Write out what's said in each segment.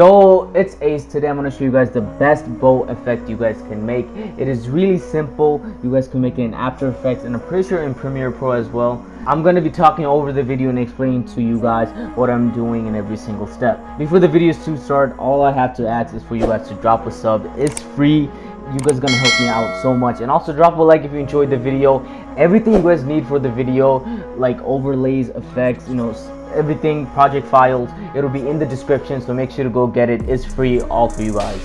Yo, it's Ace. Today I'm to show you guys the best bow effect you guys can make. It is really simple. You guys can make it in After Effects and I'm pretty sure in Premiere Pro as well. I'm to be talking over the video and explaining to you guys what I'm doing in every single step. Before the videos to start, all I have to ask is for you guys to drop a sub. It's free you guys are gonna help me out so much and also drop a like if you enjoyed the video everything you guys need for the video like overlays effects you know everything project files it'll be in the description so make sure to go get it it's free all for you guys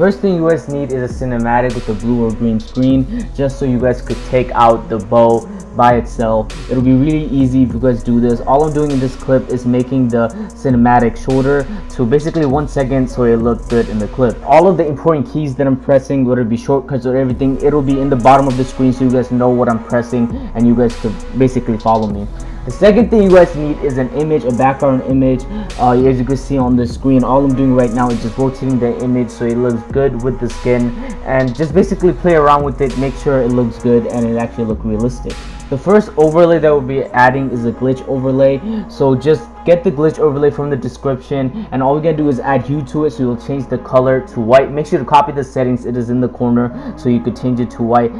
First thing you guys need is a cinematic with a blue or green screen just so you guys could take out the bow by itself. It'll be really easy if you guys do this. All I'm doing in this clip is making the cinematic shorter to basically one second so it looks good in the clip. All of the important keys that I'm pressing, whether it be shortcuts or everything, it'll be in the bottom of the screen so you guys know what I'm pressing and you guys could basically follow me. The second thing you guys need is an image, a background image. Uh, as you can see on the screen, all I'm doing right now is just rotating the image so it looks good with the skin and just basically play around with it, make sure it looks good and it actually look realistic. The first overlay that we'll be adding is a glitch overlay. So just get the glitch overlay from the description and all we're gonna do is add hue to it so you'll change the color to white. Make sure to copy the settings, it is in the corner so you could change it to white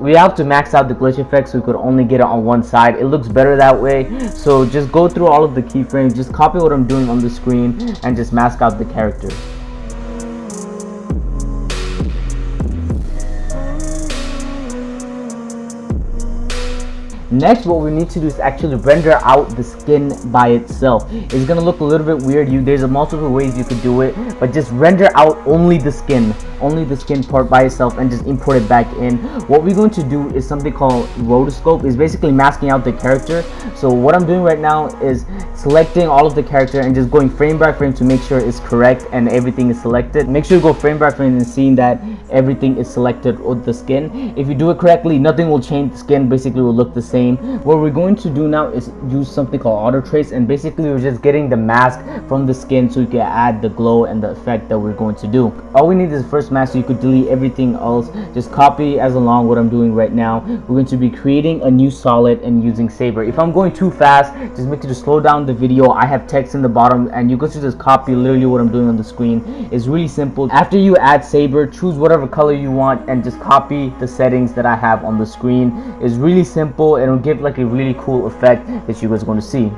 we have to max out the glitch effect so we could only get it on one side. It looks better that way. So just go through all of the keyframes. Just copy what i'm doing on the screen and just mask out the character Next, what we need to do is actually render out the skin by itself. It's gonna look a little bit weird. You There's a multiple ways you could do it, but just render out only the skin, only the skin part by itself and just import it back in. What we're going to do is something called rotoscope. Is basically masking out the character. So what I'm doing right now is selecting all of the character and just going frame by frame to make sure it's correct and everything is selected. Make sure you go frame by frame and seeing that everything is selected with the skin. If you do it correctly, nothing will change. The skin basically will look the same what we're going to do now is use something called auto trace and basically we're just getting the mask from the skin so you can add the glow and the effect that we're going to do all we need is first mask so you could delete everything else. Just copy as along what i'm doing right now. We're going to be creating a new solid and using saber. If i'm going too fast just make sure to slow down the video. I have text in the bottom and you can just copy literally what i'm doing on the screen. It's really simple. After you add saber choose whatever color you want and just copy the settings that i have on the screen. It's really simple. And it'll give like a really cool effect that you guys are going to see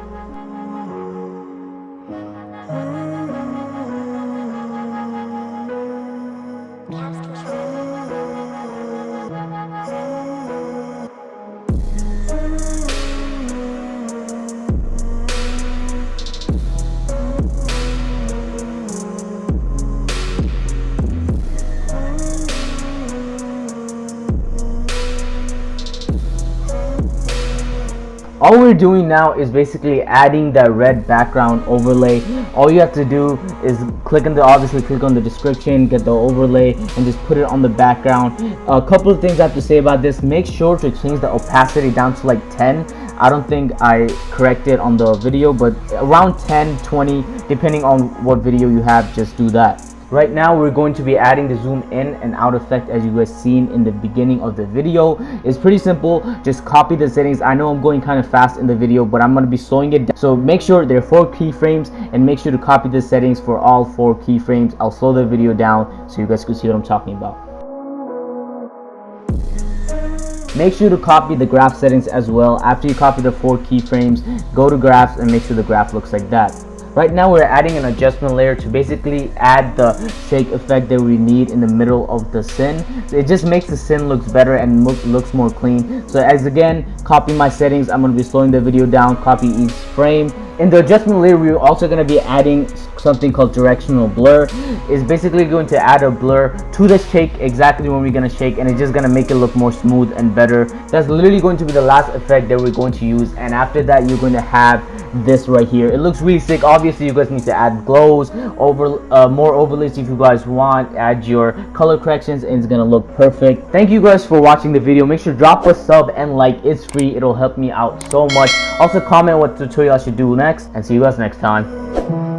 all we're doing now is basically adding that red background overlay. All you have to do is click on the obviously click on the description get the overlay and just put it on the background. A couple of things i have to say about this. Make sure to change the opacity down to like 10 I don't think I corrected on the video but around 10 20 depending on what video you have just do that Right now, we're going to be adding the zoom in and out effect as you guys seen in the beginning of the video. It's pretty simple. Just copy the settings. I know I'm going kind of fast in the video, but I'm going to be slowing it down. So make sure there are four keyframes and make sure to copy the settings for all four keyframes. I'll slow the video down so you guys can see what I'm talking about. Make sure to copy the graph settings as well. After you copy the four keyframes, go to graphs and make sure the graph looks like that. Right now we're adding an adjustment layer to basically add the shake effect that we need in the middle of the sin. It just makes the sin looks better and look, looks more clean. So as again, copy my settings. I'm going to be slowing the video down, copy each frame. In the adjustment layer, we're also going to be adding something called directional blur. It's basically going to add a blur to the shake exactly when we're going to shake and it's just going to make it look more smooth and better. That's literally going to be the last effect that we're going to use and after that you're going to have this right here. It looks really sick. Obviously you guys need to add glows over uh, more overlays if you guys want. Add your color corrections and it's gonna look perfect. Thank you guys for watching the video. Make sure drop a sub and like. It's free. It'll help me out so much. Also comment what tutorial i should do next and see you guys next time